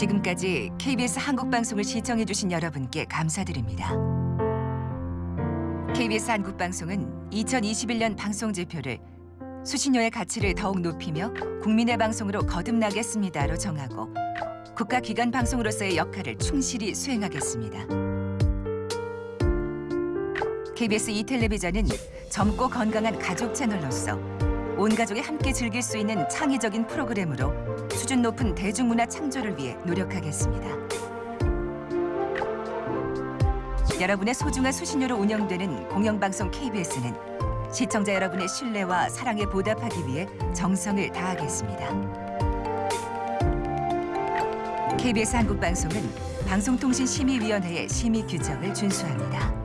지금까지 KBS 한국방송을 시청해주신 여러분께 감사드립니다. KBS 한국방송은 2021년 방송지표를 수신료의 가치를 더욱 높이며 국민의 방송으로 거듭나겠습니다로 정하고 국가기관 방송으로서의 역할을 충실히 수행하겠습니다. KBS 이텔레비전은 젊고 건강한 가족 채널로서 온 가족이 함께 즐길 수 있는 창의적인 프로그램으로 수준 높은 대중문화 창조를 위해 노력하겠습니다. 여러분의 소중한 수신료로 운영되는 공영방송 KBS는 시청자 여러분의 신뢰와 사랑에 보답하기 위해 정성을 다하겠습니다. KBS 한국방송은 방송통신심의위원회의 심의 규정을 준수합니다.